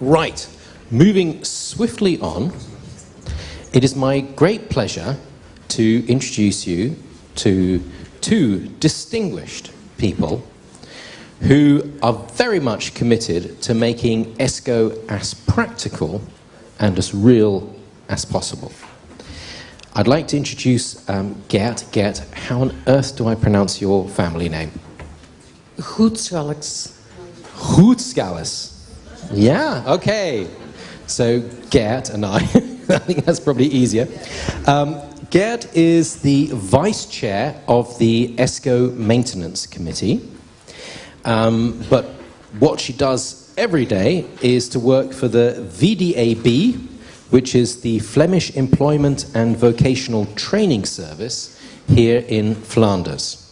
Right, moving swiftly on, it is my great pleasure to introduce you to two distinguished people who are very much committed to making ESCO as practical and as real as possible. I'd like to introduce um, Gert. Gert, how on earth do I pronounce your family name? Goedskalks. Hootskalis. Yeah, okay. So Gert and I, I think that's probably easier. Um, Gert is the vice chair of the ESCO Maintenance Committee. Um, but what she does every day is to work for the VDAB, which is the Flemish Employment and Vocational Training Service here in Flanders.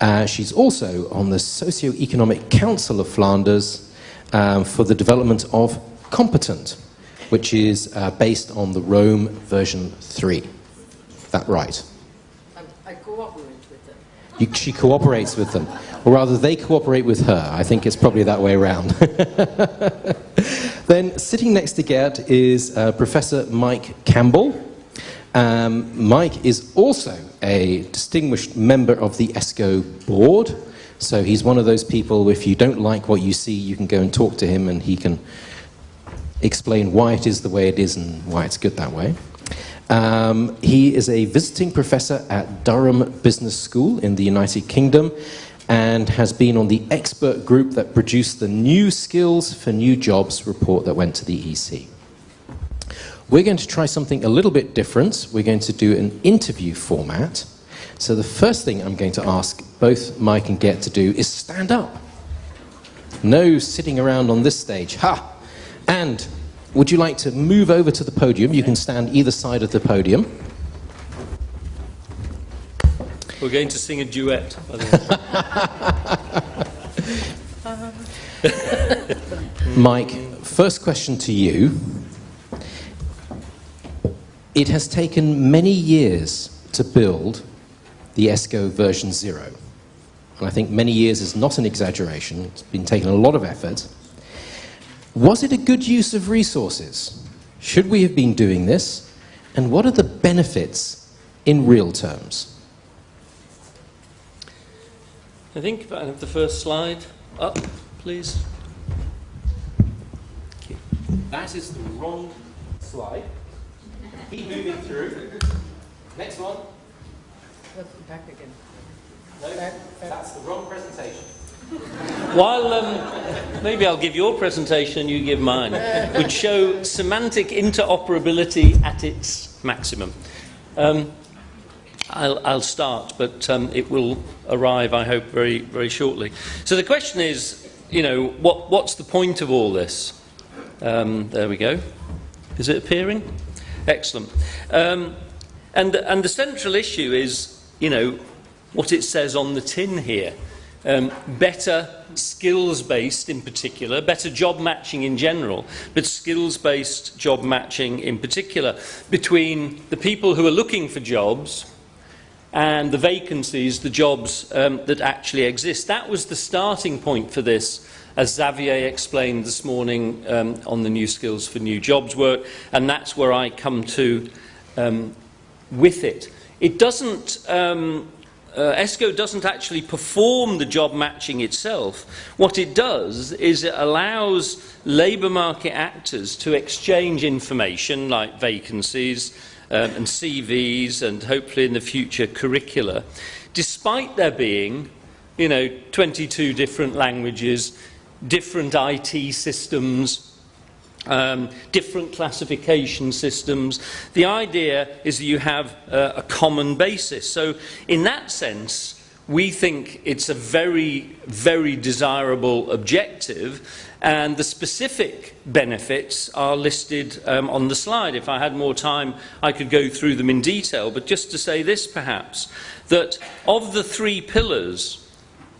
Uh, she's also on the Socio-Economic Council of Flanders um, for the development of Competent, which is uh, based on the Rome version 3. Is that right? I, I cooperate with them. You, she cooperates with them, or rather, they cooperate with her. I think it's probably that way around. then, sitting next to Gert is uh, Professor Mike Campbell. Um, Mike is also a distinguished member of the ESCO board. So he's one of those people, if you don't like what you see, you can go and talk to him and he can explain why it is the way it is and why it's good that way. Um, he is a visiting professor at Durham Business School in the United Kingdom and has been on the expert group that produced the New Skills for New Jobs report that went to the EC. We're going to try something a little bit different. We're going to do an interview format. So the first thing I'm going to ask both Mike and Gert to do is stand up. No sitting around on this stage. Ha! And would you like to move over to the podium? You can stand either side of the podium. We're going to sing a duet, by the way. Mike, first question to you. It has taken many years to build the ESCO version 0. And I think many years is not an exaggeration. It's been taking a lot of effort. Was it a good use of resources? Should we have been doing this? And what are the benefits in real terms? I think if I have the first slide up, please. That is the wrong slide. Keep moving through. Next one. Back again. No, that's the wrong presentation. While um, maybe I'll give your presentation and you give mine, would show semantic interoperability at its maximum. Um, I'll, I'll, start, but um, it will arrive, I hope, very, very shortly. So the question is, you know, what, what's the point of all this? Um, there we go. Is it appearing? Excellent. Um, and, and the central issue is, you know, what it says on the tin here. Um, better skills-based in particular, better job matching in general, but skills-based job matching in particular between the people who are looking for jobs and the vacancies, the jobs um, that actually exist. That was the starting point for this, as Xavier explained this morning um, on the New Skills for New Jobs work, and that's where I come to um, with it. It doesn't, um, uh, ESCO doesn't actually perform the job matching itself. What it does is it allows labour market actors to exchange information like vacancies, um, and CVs and hopefully in the future curricula, despite there being, you know, 22 different languages, different IT systems, um, different classification systems. The idea is that you have uh, a common basis. So in that sense, we think it's a very, very desirable objective and the specific benefits are listed um, on the slide. If I had more time, I could go through them in detail. But just to say this, perhaps, that of the three pillars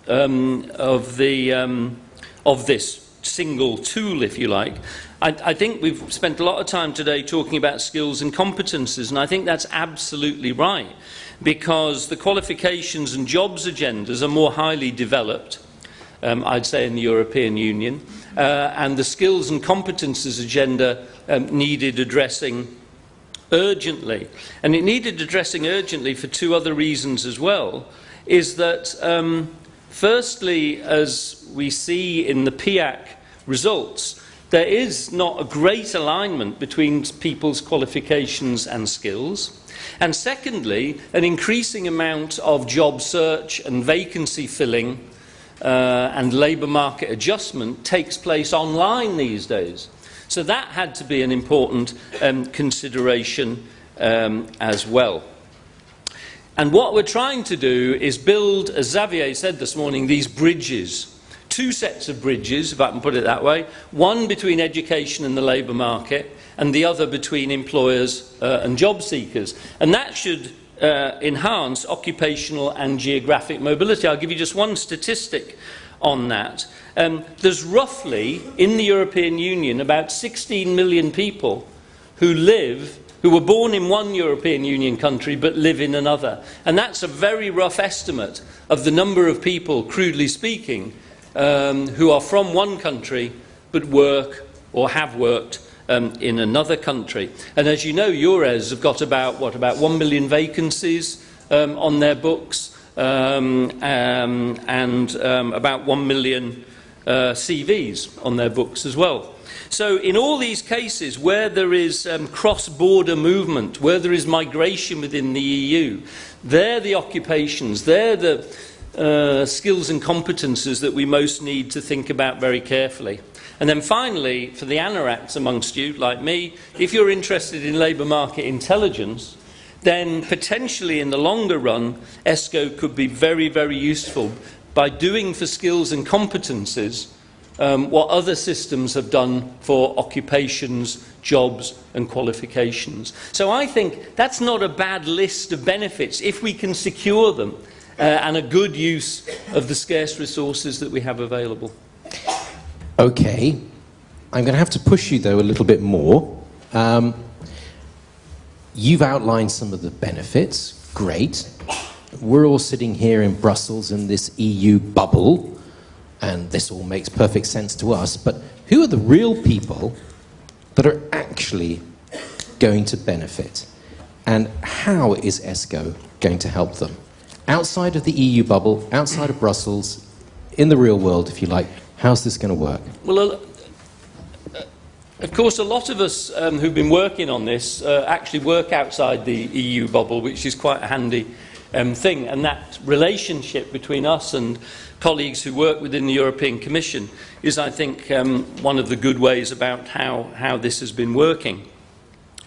um, of, the, um, of this single tool, if you like, I, I think we've spent a lot of time today talking about skills and competences, and I think that's absolutely right, because the qualifications and jobs agendas are more highly developed, um, I'd say, in the European Union. uh, and the skills and competences agenda um, needed addressing urgently. And it needed addressing urgently for two other reasons as well, is that um, firstly, as we see in the PIAAC results, there is not a great alignment between people's qualifications and skills. And secondly, an increasing amount of job search and vacancy filling uh, and labour market adjustment takes place online these days. So that had to be an important um, consideration um, as well. And what we're trying to do is build, as Xavier said this morning, these bridges. Two sets of bridges, if I can put it that way. One between education and the labour market, and the other between employers uh, and job seekers. And that should uh, enhance occupational and geographic mobility. I'll give you just one statistic on that. Um, there's roughly, in the European Union, about 16 million people who live, who were born in one European Union country but live in another. And that's a very rough estimate of the number of people, crudely speaking, um, who are from one country but work or have worked um, in another country. And as you know, EURES have got about, what, about one million vacancies um, on their books um, um, and um, about one million uh, CVs on their books as well. So in all these cases where there is um, cross-border movement, where there is migration within the EU, they're the occupations, they're the uh, skills and competences that we most need to think about very carefully. And then finally, for the anoraks amongst you, like me, if you're interested in labour market intelligence, then potentially in the longer run, ESCO could be very, very useful by doing for skills and competences um, what other systems have done for occupations, jobs and qualifications. So I think that's not a bad list of benefits if we can secure them uh, and a good use of the scarce resources that we have available. Okay, I'm going to have to push you though a little bit more. Um, you've outlined some of the benefits, great. We're all sitting here in Brussels in this EU bubble, and this all makes perfect sense to us, but who are the real people that are actually going to benefit? And how is ESCO going to help them? Outside of the EU bubble, outside of Brussels, in the real world, if you like, How's this going to work? Well, uh, of course, a lot of us um, who've been working on this uh, actually work outside the EU bubble, which is quite a handy um, thing. And that relationship between us and colleagues who work within the European Commission is, I think, um, one of the good ways about how, how this has been working.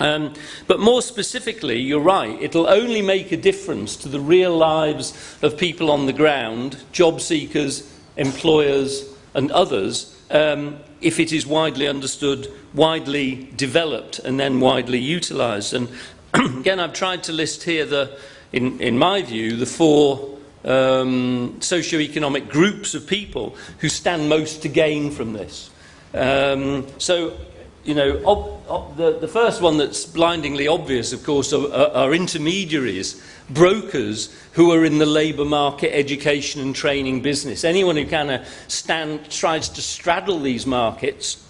Um, but more specifically, you're right, it'll only make a difference to the real lives of people on the ground, job seekers, employers, and others um, if it is widely understood, widely developed, and then widely utilised. And again, I've tried to list here, the, in, in my view, the four um, socio-economic groups of people who stand most to gain from this. Um, so, you know, ob, ob, the, the first one that's blindingly obvious, of course, are, are intermediaries brokers who are in the labour market, education and training business. Anyone who kind of stand, tries to straddle these markets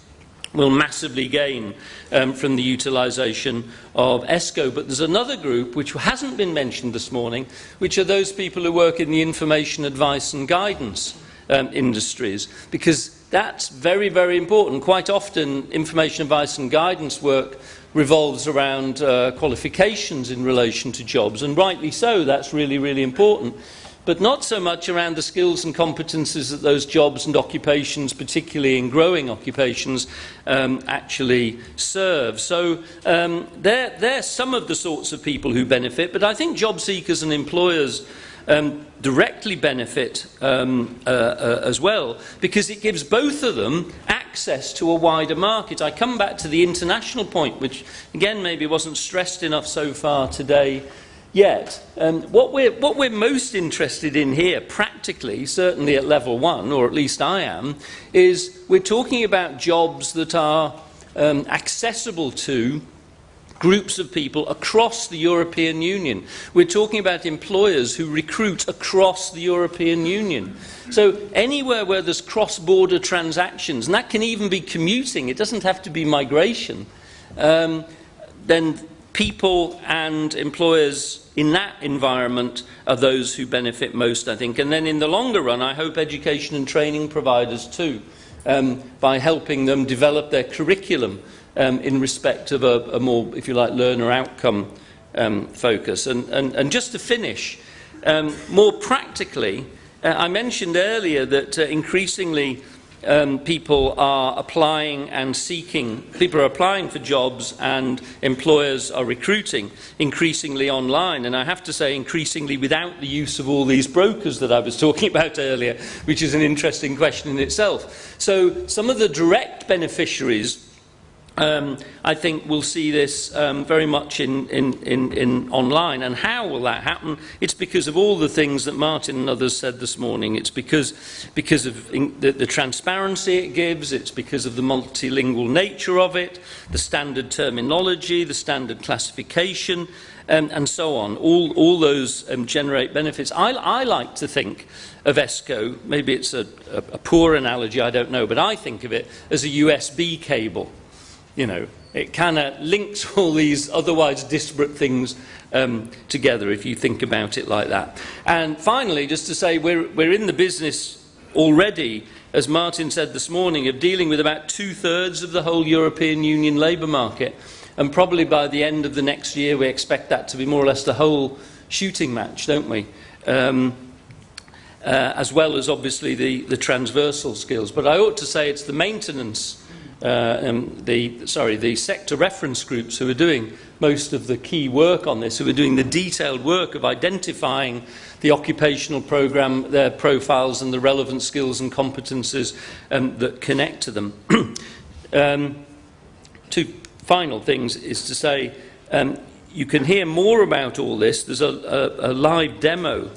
will massively gain um, from the utilisation of ESCO. But there's another group which hasn't been mentioned this morning, which are those people who work in the information advice and guidance um, industries, because that's very, very important. Quite often, information advice and guidance work revolves around uh, qualifications in relation to jobs, and rightly so, that's really, really important. But not so much around the skills and competences that those jobs and occupations, particularly in growing occupations, um, actually serve. So um, they're, they're some of the sorts of people who benefit, but I think job seekers and employers um, directly benefit um, uh, uh, as well because it gives both of them access to a wider market. I come back to the international point, which again maybe wasn't stressed enough so far today yet. Um, what, we're, what we're most interested in here, practically, certainly at level one, or at least I am, is we're talking about jobs that are um, accessible to groups of people across the European Union. We're talking about employers who recruit across the European Union. So anywhere where there's cross-border transactions, and that can even be commuting, it doesn't have to be migration, um, then people and employers in that environment are those who benefit most, I think. And then in the longer run, I hope education and training providers too, um, by helping them develop their curriculum um, in respect of a, a more, if you like, learner outcome um, focus. And, and, and just to finish, um, more practically, uh, I mentioned earlier that uh, increasingly um, people are applying and seeking, people are applying for jobs and employers are recruiting increasingly online. And I have to say, increasingly without the use of all these brokers that I was talking about earlier, which is an interesting question in itself. So some of the direct beneficiaries um, I think we'll see this um, very much in, in, in, in online. And how will that happen? It's because of all the things that Martin and others said this morning. It's because, because of in, the, the transparency it gives, it's because of the multilingual nature of it, the standard terminology, the standard classification, um, and so on. All, all those um, generate benefits. I, I like to think of ESCO, maybe it's a, a, a poor analogy, I don't know, but I think of it as a USB cable you know, it kind of links all these otherwise disparate things um, together if you think about it like that. And finally, just to say, we're, we're in the business already, as Martin said this morning, of dealing with about two-thirds of the whole European Union labour market. And probably by the end of the next year, we expect that to be more or less the whole shooting match, don't we? Um, uh, as well as obviously the, the transversal skills. But I ought to say it's the maintenance uh, um, the, sorry, the sector reference groups who are doing most of the key work on this, who are doing the detailed work of identifying the occupational program, their profiles and the relevant skills and competences um, that connect to them. um, two final things is to say, um, you can hear more about all this. There's a, a, a live demo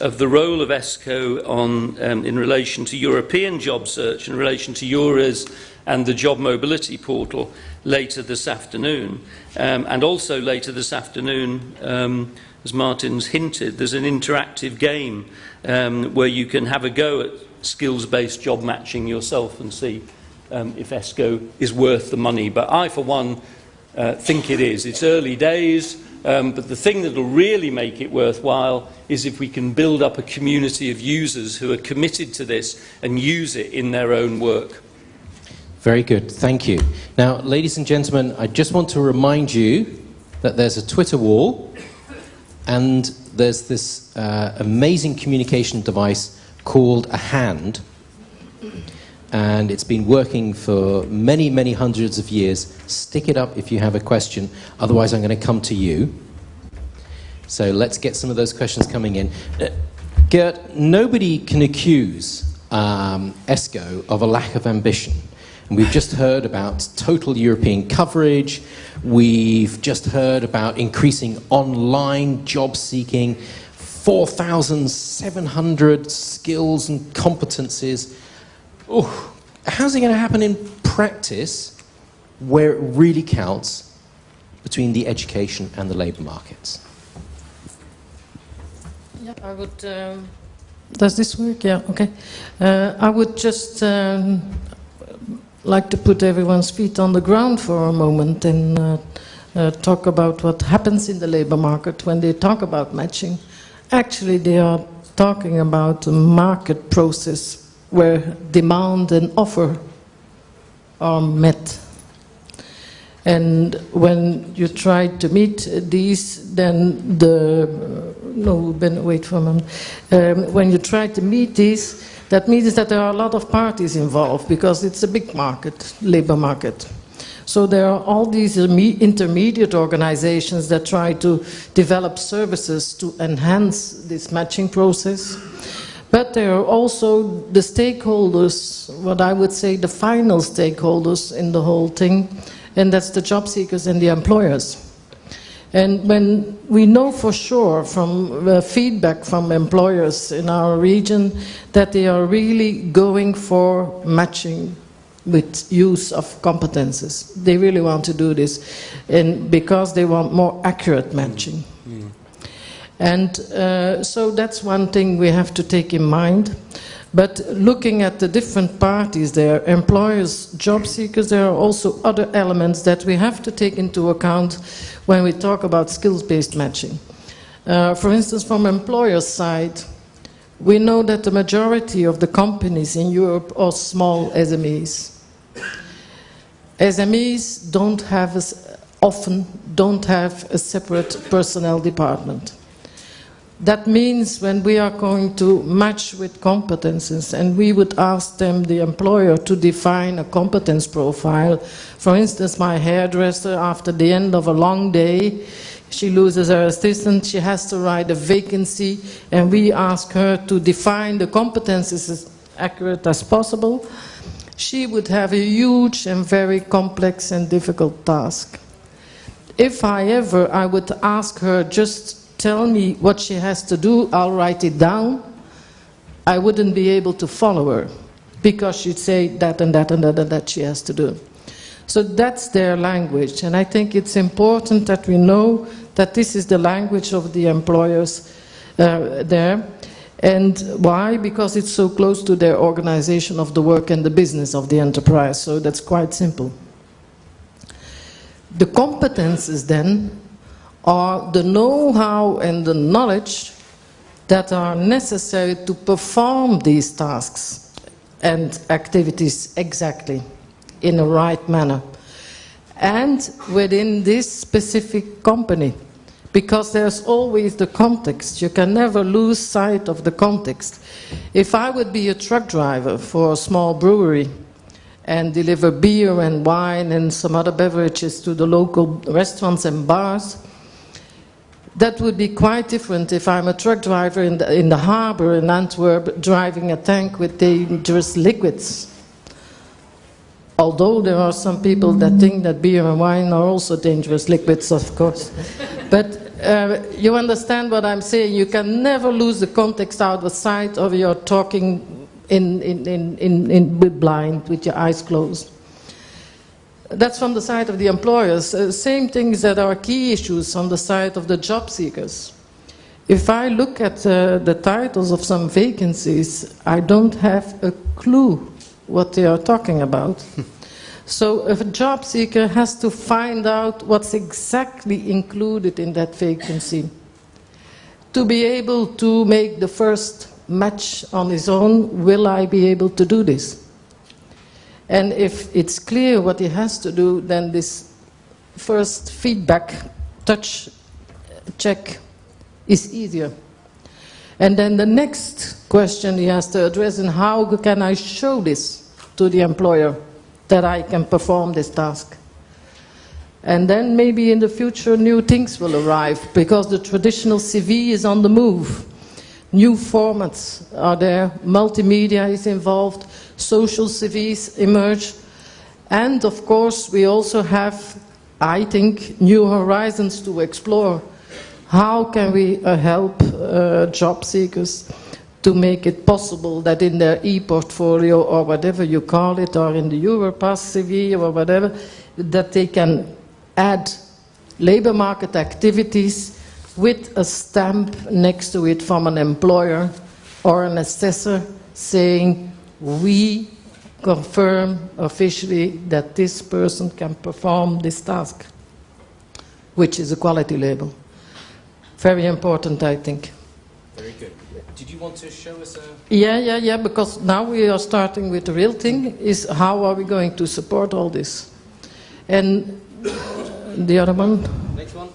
of the role of ESCO on, um, in relation to European job search, in relation to EURES and the job mobility portal later this afternoon. Um, and also later this afternoon, um, as Martin's hinted, there's an interactive game um, where you can have a go at skills-based job matching yourself and see um, if ESCO is worth the money. But I, for one, uh, think it is. It's early days, um, but the thing that will really make it worthwhile is if we can build up a community of users who are committed to this and use it in their own work. Very good, thank you. Now, ladies and gentlemen, I just want to remind you that there's a Twitter wall and there's this uh, amazing communication device called a hand. And it's been working for many, many hundreds of years. Stick it up if you have a question, otherwise, I'm going to come to you. So let's get some of those questions coming in. Uh, Gert, nobody can accuse um, ESCO of a lack of ambition. And we've just heard about total European coverage. We've just heard about increasing online job seeking, 4,700 skills and competencies. Oh, how's it going to happen in practice where it really counts between the education and the labour markets? Yeah, I would. Um, does this work? Yeah, okay. Uh, I would just um, like to put everyone's feet on the ground for a moment and uh, uh, talk about what happens in the labor market when they talk about matching. Actually, they are talking about a market process where demand and offer are met. And when you try to meet these, then the, no, Ben, wait for a moment. Um, when you try to meet these, that means that there are a lot of parties involved because it's a big market, labor market. So there are all these intermediate organizations that try to develop services to enhance this matching process. But there are also the stakeholders, what I would say the final stakeholders in the whole thing, and that's the job seekers and the employers. And when we know for sure from uh, feedback from employers in our region that they are really going for matching with use of competences. They really want to do this, and because they want more accurate matching. And uh, so that's one thing we have to take in mind. But looking at the different parties there, employers, job seekers, there are also other elements that we have to take into account when we talk about skills-based matching. Uh, for instance, from employers' side, we know that the majority of the companies in Europe are small SMEs. SMEs don't have, often don't have a separate personnel department. That means when we are going to match with competences and we would ask them, the employer, to define a competence profile. For instance, my hairdresser, after the end of a long day, she loses her assistant, she has to write a vacancy, and we ask her to define the competences as accurate as possible. She would have a huge and very complex and difficult task. If I ever, I would ask her just tell me what she has to do, I'll write it down, I wouldn't be able to follow her because she'd say that and that and that and that she has to do. So that's their language, and I think it's important that we know that this is the language of the employers uh, there. And why? Because it's so close to their organization of the work and the business of the enterprise, so that's quite simple. The competences then are the know-how and the knowledge that are necessary to perform these tasks and activities exactly in the right manner and within this specific company because there's always the context. You can never lose sight of the context. If I would be a truck driver for a small brewery and deliver beer and wine and some other beverages to the local restaurants and bars, that would be quite different if I'm a truck driver in the, in the harbor in Antwerp driving a tank with dangerous liquids. Although there are some people that think that beer and wine are also dangerous liquids, of course. but uh, you understand what I'm saying. You can never lose the context out of sight of your talking in, in, in, in, in blind with your eyes closed. That's from the side of the employers. Uh, same things that are key issues on the side of the job seekers. If I look at uh, the titles of some vacancies, I don't have a clue what they are talking about. so a job seeker has to find out what's exactly included in that vacancy to be able to make the first match on his own, will I be able to do this? And if it's clear what he has to do, then this first feedback touch check is easier. And then the next question he has to address is how can I show this to the employer that I can perform this task? And then maybe in the future new things will arrive because the traditional CV is on the move. New formats are there, multimedia is involved, social CVs emerge, and of course we also have, I think, new horizons to explore. How can we uh, help uh, job seekers to make it possible that in their e-portfolio or whatever you call it, or in the Europass CV or whatever, that they can add labor market activities with a stamp next to it from an employer or an assessor saying, we confirm officially that this person can perform this task, which is a quality label. Very important, I think. Very good. Did you want to show us a... Yeah, yeah, yeah, because now we are starting with the real thing, is how are we going to support all this? And the other one? Next one.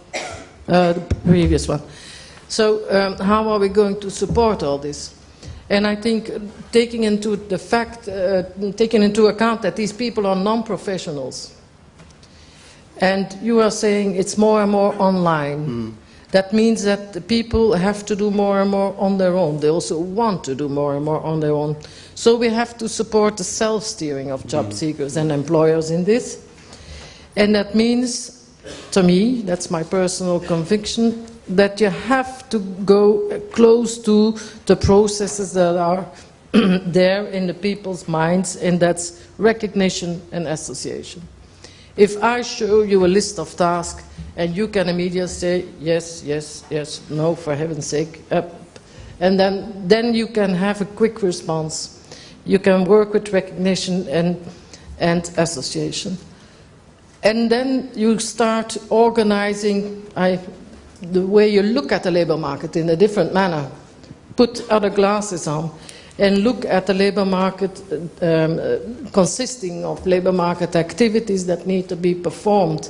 uh, the previous one. So um, how are we going to support all this? And I think taking into the fact, uh, taking into account that these people are non-professionals, and you are saying it's more and more online. Mm. That means that the people have to do more and more on their own. They also want to do more and more on their own. So we have to support the self-steering of job mm. seekers and employers in this. And that means to me, that's my personal conviction, that you have to go close to the processes that are there in the people's minds, and that's recognition and association. If I show you a list of tasks and you can immediately say yes, yes, yes, no, for heaven's sake, up, and then, then you can have a quick response. You can work with recognition and, and association. And then you start organizing I, the way you look at the labor market in a different manner. Put other glasses on and look at the labor market um, uh, consisting of labor market activities that need to be performed.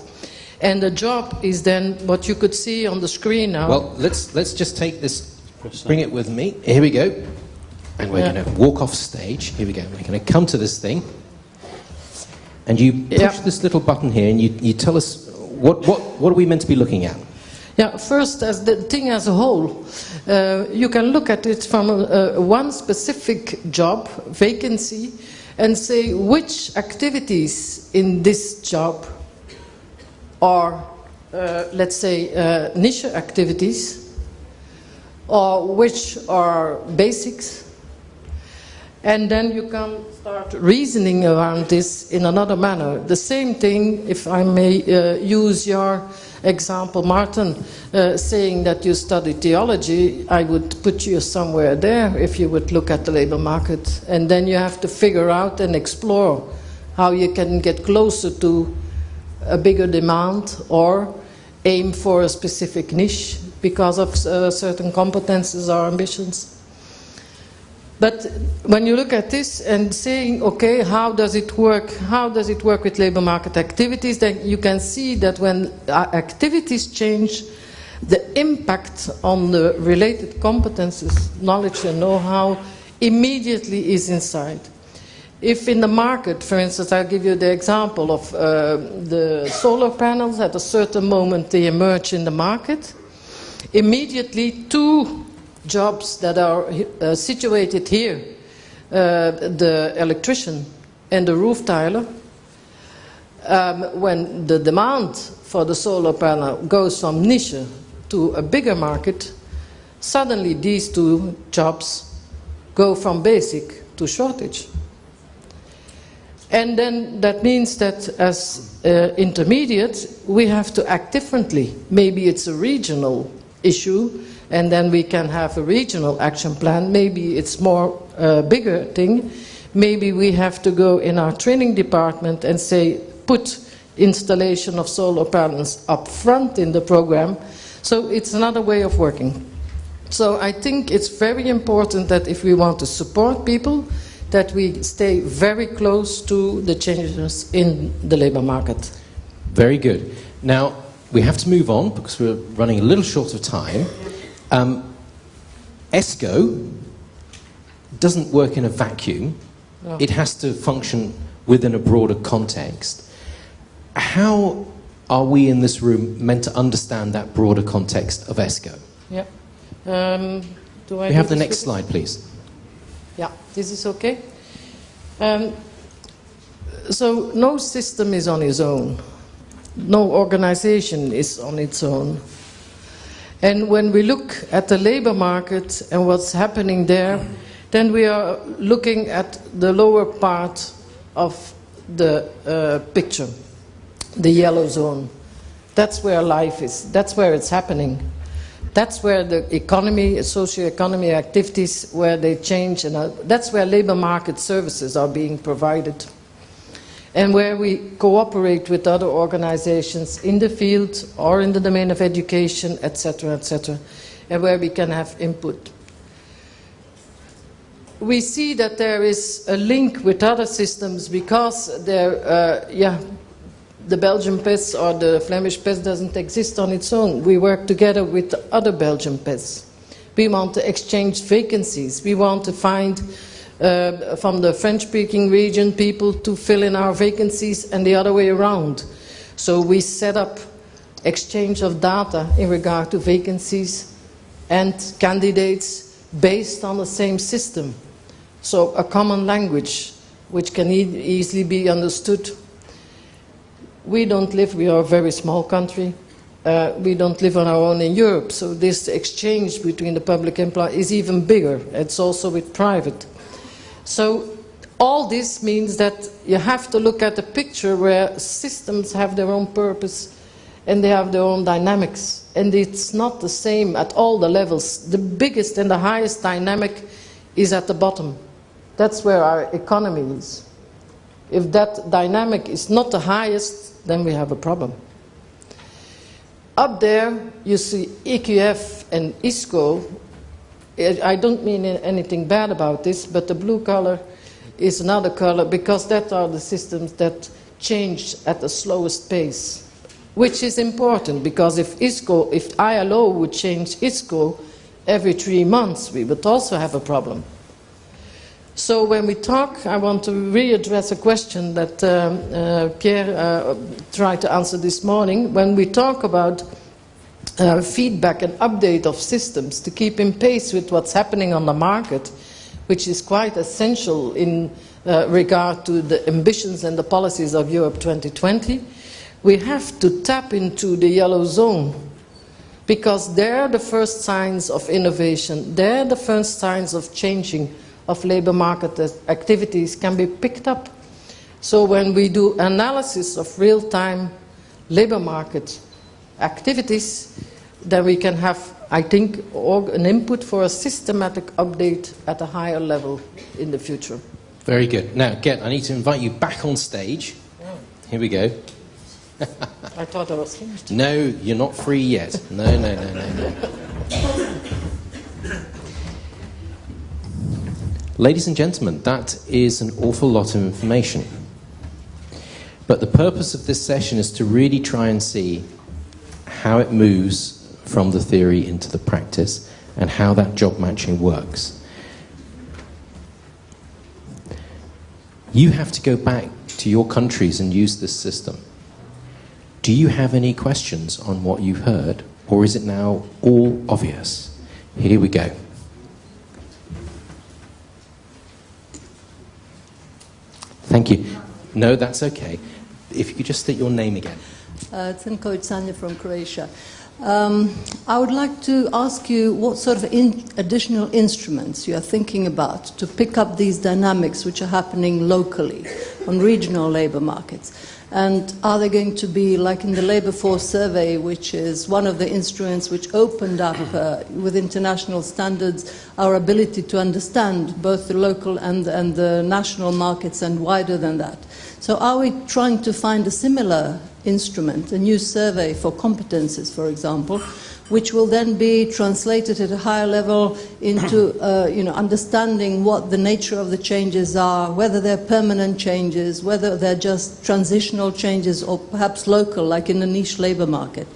And the job is then what you could see on the screen now. Well, let's, let's just take this, bring it with me. Here we go. And we're Yeah. going to walk off stage. Here we go. We're going to come to this thing. And you push Yeah. this little button here and you, you tell us what, what, what are we meant to be looking at? Yeah, first, as the thing as a whole, uh, you can look at it from uh, one specific job, vacancy, and say which activities in this job are, uh, let's say, uh, niche activities, or which are basics. And then you can start reasoning around this in another manner. The same thing, if I may uh, use your example, Martin, uh, saying that you study theology, I would put you somewhere there if you would look at the labor market. And then you have to figure out and explore how you can get closer to a bigger demand or aim for a specific niche because of uh, certain competences or ambitions. But when you look at this and saying, okay, how does it work? How does it work with labor market activities? Then you can see that when uh, activities change, the impact on the related competences, knowledge and know-how immediately is inside. If in the market, for instance, I'll give you the example of uh, the solar panels, at a certain moment they emerge in the market, immediately two jobs that are uh, situated here, uh, the electrician and the roof tiler, um, when the demand for the solar panel goes from niche to a bigger market, suddenly these two jobs go from basic to shortage. And then that means that as uh, intermediate, we have to act differently. Maybe it's a regional issue, and then we can have a regional action plan. Maybe it's more uh, bigger thing. Maybe we have to go in our training department and say, put installation of solar panels up front in the program. So it's another way of working. So I think it's very important that if we want to support people, that we stay very close to the changes in the labor market. Very good. Now, we have to move on because we're running a little short of time. Um, ESCO doesn't work in a vacuum. No. It has to function within a broader context. How are we in this room meant to understand that broader context of ESCO? Yeah. Um, do I We have the next slide, please. Yeah, this is okay. Um, so no system is on its own. No organization is on its own. And when we look at the labor market and what's happening there, then we are looking at the lower part of the uh, picture, the yellow zone. That's where life is. That's where it's happening. That's where the economy, socio-economy activities, where they change, and that's where labor market services are being provided, and where we cooperate with other organizations in the field or in the domain of education, etc., etc., and where we can have input. We see that there is a link with other systems because there, uh, yeah, the Belgian PES or the Flemish PES doesn't exist on its own. We work together with other Belgian PES. We want to exchange vacancies. We want to find uh, from the French-speaking region people to fill in our vacancies and the other way around. So we set up exchange of data in regard to vacancies and candidates based on the same system. So a common language which can e easily be understood we don't live, we are a very small country. Uh, we don't live on our own in Europe, so this exchange between the public employee is even bigger. It's also with private. So all this means that you have to look at a picture where systems have their own purpose and they have their own dynamics. And it's not the same at all the levels. The biggest and the highest dynamic is at the bottom. That's where our economy is. If that dynamic is not the highest, then we have a problem. Up there, you see EQF and ISCO. I don't mean anything bad about this, but the blue color is another color because that are the systems that change at the slowest pace, which is important because if ISCO, if ILO would change ISCO every three months, we would also have a problem. So when we talk, I want to readdress a question that um, uh, Pierre uh, tried to answer this morning. When we talk about uh, feedback and update of systems to keep in pace with what's happening on the market, which is quite essential in uh, regard to the ambitions and the policies of Europe 2020, we have to tap into the yellow zone because they're the first signs of innovation, they're the first signs of changing of labor market activities can be picked up. So when we do analysis of real-time labor market activities, then we can have, I think, an input for a systematic update at a higher level in the future. Very good. Now, Gert, I need to invite you back on stage. Here we go. I thought I was finished. No, you're not free yet. No, no, no, no, no. Ladies and gentlemen, that is an awful lot of information. But the purpose of this session is to really try and see how it moves from the theory into the practice and how that job matching works. You have to go back to your countries and use this system. Do you have any questions on what you've heard, or is it now all obvious? Here we go. Thank you. No, that's okay. If you could just state your name again. Uh, Cinko Sanya from Croatia. Um, I would like to ask you what sort of in additional instruments you are thinking about to pick up these dynamics which are happening locally on regional labor markets. And are they going to be like in the labor force survey, which is one of the instruments which opened up uh, with international standards our ability to understand both the local and, and the national markets and wider than that? So are we trying to find a similar instrument, a new survey for competences, for example, which will then be translated at a higher level into uh, you know, understanding what the nature of the changes are, whether they're permanent changes, whether they're just transitional changes, or perhaps local, like in the niche labor market.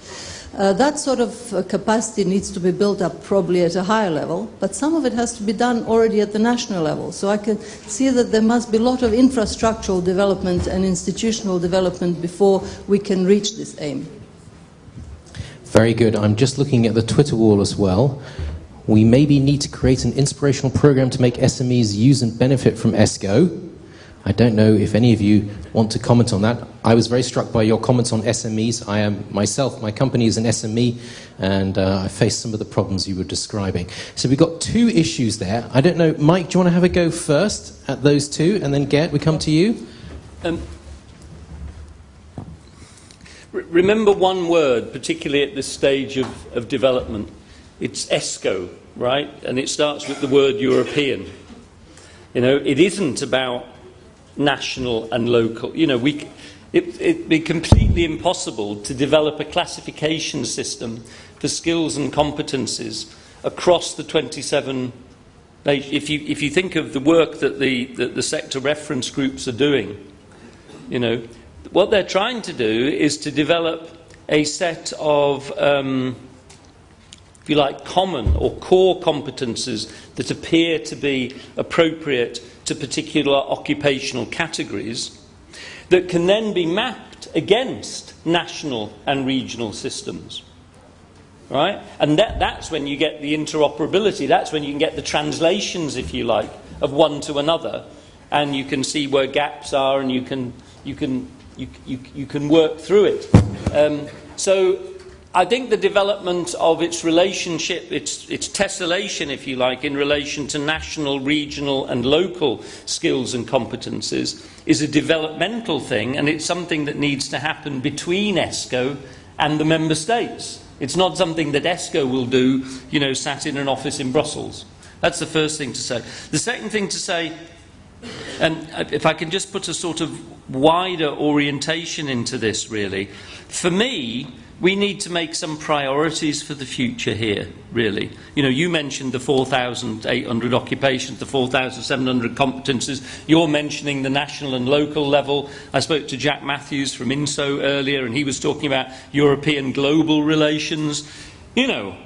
Uh, that sort of uh, capacity needs to be built up probably at a higher level, but some of it has to be done already at the national level. So I can see that there must be a lot of infrastructural development and institutional development before we can reach this aim. Very good. I'm just looking at the Twitter wall as well. We maybe need to create an inspirational program to make SMEs use and benefit from ESCO. I don't know if any of you want to comment on that. I was very struck by your comments on SMEs. I am myself, my company is an SME, and uh, I face some of the problems you were describing. So we've got two issues there. I don't know, Mike, do you want to have a go first at those two, and then Gert, we come to you? Um, remember one word, particularly at this stage of, of development. It's ESCO, right? And it starts with the word European. You know, it isn't about national and local. You know, we, it, it'd be completely impossible to develop a classification system for skills and competences across the 27 if you, if you think of the work that the, that the sector reference groups are doing, you know, what they're trying to do is to develop a set of, um, if you like, common or core competences that appear to be appropriate to particular occupational categories that can then be mapped against national and regional systems. Right? And that, that's when you get the interoperability, that's when you can get the translations, if you like, of one to another, and you can see where gaps are and you can, you can you, you, you can work through it. Um, so I think the development of its relationship, its, its tessellation, if you like, in relation to national, regional, and local skills and competences is a developmental thing, and it's something that needs to happen between ESCO and the member states. It's not something that ESCO will do, you know, sat in an office in Brussels. That's the first thing to say. The second thing to say, and if I can just put a sort of wider orientation into this, really, for me, we need to make some priorities for the future here, really. You know, you mentioned the 4,800 occupations, the 4,700 competences. You're mentioning the national and local level. I spoke to Jack Matthews from INSO earlier, and he was talking about European global relations. You know,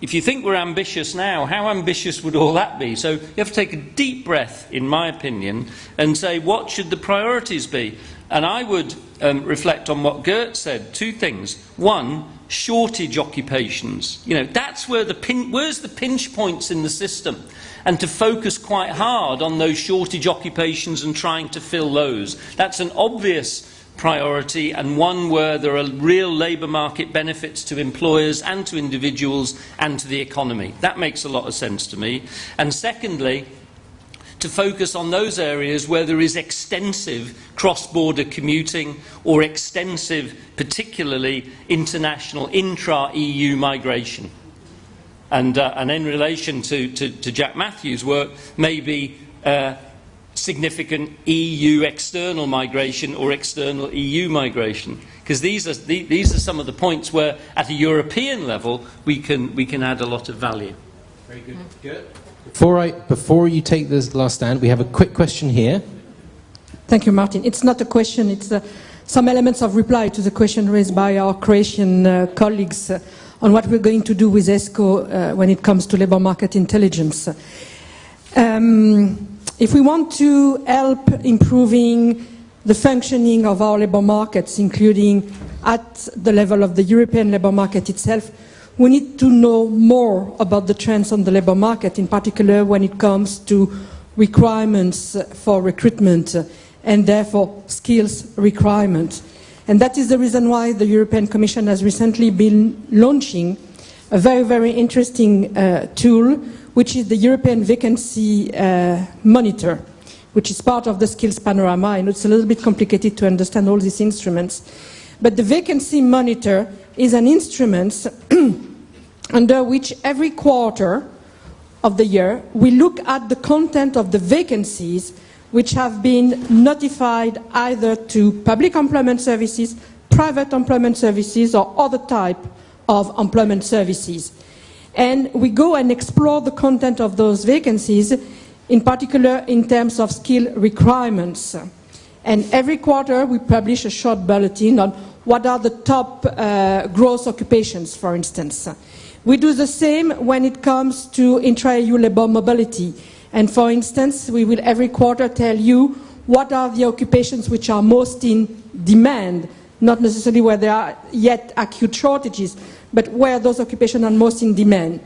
if you think we're ambitious now, how ambitious would all that be? So you have to take a deep breath, in my opinion, and say, what should the priorities be? And I would um, reflect on what Gert said. Two things. One, shortage occupations. You know, that's where the pin, where's the pinch points in the system? And to focus quite hard on those shortage occupations and trying to fill those. That's an obvious priority and one where there are real labour market benefits to employers and to individuals and to the economy. That makes a lot of sense to me. And secondly, to focus on those areas where there is extensive cross-border commuting or extensive, particularly international intra-EU migration. And, uh, and in relation to, to, to, Jack Matthews' work, maybe uh, significant EU external migration or external EU migration. Because these are, the, these are some of the points where, at a European level, we can, we can add a lot of value. Very good. Good. Before, I, before you take this last stand, we have a quick question here. Thank you, Martin. It's not a question, it's uh, some elements of reply to the question raised by our Croatian uh, colleagues uh, on what we're going to do with ESCO uh, when it comes to labor market intelligence. Um, if we want to help improving the functioning of our labor markets, including at the level of the European labor market itself, we need to know more about the trends on the labor market, in particular when it comes to requirements for recruitment and therefore skills requirements. And that is the reason why the European Commission has recently been launching a very, very interesting uh, tool, which is the European Vacancy uh, Monitor, which is part of the Skills Panorama. Know it's a little bit complicated to understand all these instruments. But the Vacancy Monitor is an instrument under which every quarter of the year we look at the content of the vacancies which have been notified either to public employment services, private employment services or other type of employment services. And we go and explore the content of those vacancies, in particular in terms of skill requirements. And every quarter we publish a short bulletin on what are the top uh, growth occupations, for instance. We do the same when it comes to intra-EU labour mobility. And for instance, we will every quarter tell you what are the occupations which are most in demand, not necessarily where there are yet acute shortages, but where those occupations are most in demand.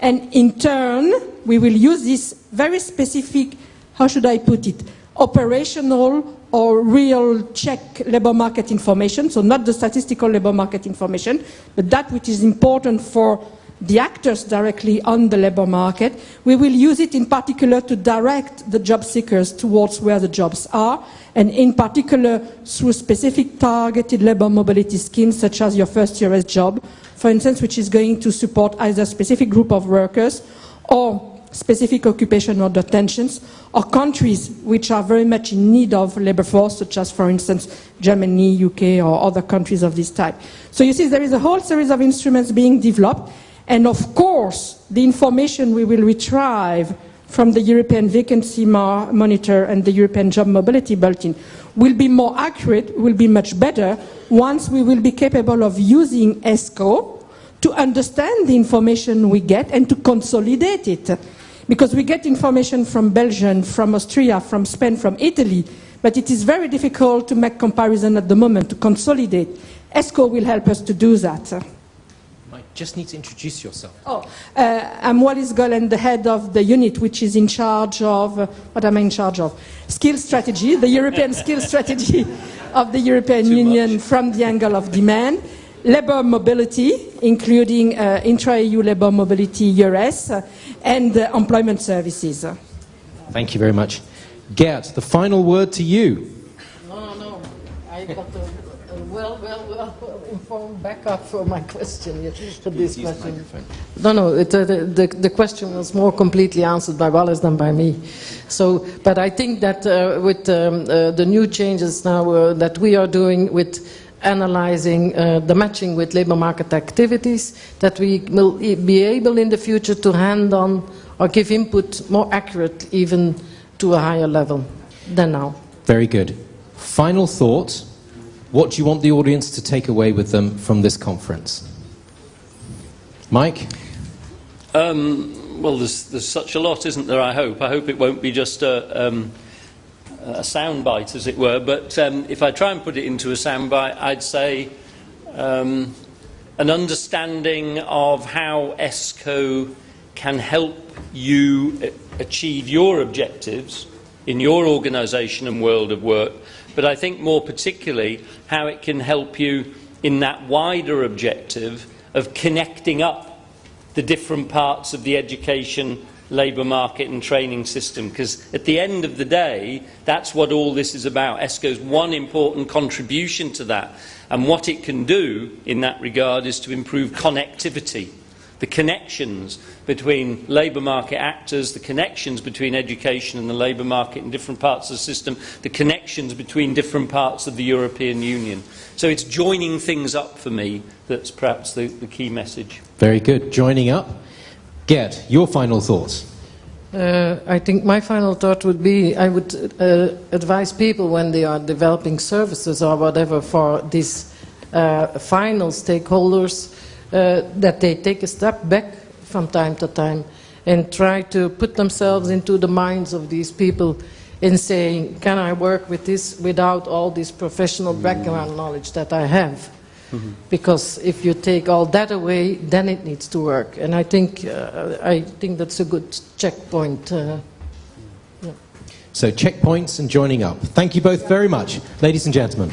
And in turn, we will use this very specific, how should I put it, operational or real check labor market information, so not the statistical labor market information, but that which is important for the actors directly on the labor market. We will use it in particular to direct the job seekers towards where the jobs are, and in particular through specific targeted labor mobility schemes such as your first EURES job, for instance, which is going to support either a specific group of workers or specific occupation or tensions, or countries which are very much in need of labor force, such as, for instance, Germany, UK, or other countries of this type. So you see there is a whole series of instruments being developed, and of course, the information we will retrieve from the European Vacancy Monitor and the European Job Mobility Bulletin will be more accurate, will be much better, once we will be capable of using ESCO to understand the information we get and to consolidate it. Because we get information from Belgium, from Austria, from Spain, from Italy, but it is very difficult to make comparison at the moment, to consolidate. ESCO will help us to do that just need to introduce yourself. Oh, uh, I'm Wallis Goelen, the head of the unit which is in charge of, uh, what am I in charge of? Skill strategy, the European skill strategy of the European Too Union much. from the angle of demand. labor mobility, including uh, intra-EU labor mobility, EURES, uh, and uh, employment services. Thank you very much. Gert, the final word to you. No, no, I got a, a well, well, well informed backup for my question. yeah, For this question. No, no, it, uh, the, the, the question was more completely answered by Wallis than by me. So, but I think that uh, with um, uh, the new changes now uh, that we are doing with analyzing uh, the matching with labor market activities, that we will be able in the future to hand on or give input more accurate even to a higher level than now. Very good. Final thought. What do you want the audience to take away with them from this conference? Mike? Um, well, there's, there's such a lot, isn't there? I hope. I hope it won't be just a, um, a soundbite, as it were. But um, if I try and put it into a soundbite, I'd say um, an understanding of how ESCO can help you achieve your objectives in your organisation and world of work. But I think more particularly how it can help you in that wider objective of connecting up the different parts of the education, labour market and training system. Because at the end of the day, that's what all this is about. ESCO's one important contribution to that. And what it can do in that regard is to improve connectivity, the connections between labour market actors, the connections between education and the labour market in different parts of the system, the connections between different parts of the European Union. So it's joining things up for me that's perhaps the, the key message. Very good. Joining up. Gert, your final thoughts. Uh, I think my final thought would be I would uh, advise people when they are developing services or whatever for these uh, final stakeholders uh, that they take a step back from time to time and try to put themselves into the minds of these people in saying, can I work with this without all this professional background knowledge that I have? Because if you take all that away, then it needs to work. And I think, uh, I think that's a good checkpoint. Uh, So, checkpoints and joining up. Thank you both very much, ladies and gentlemen.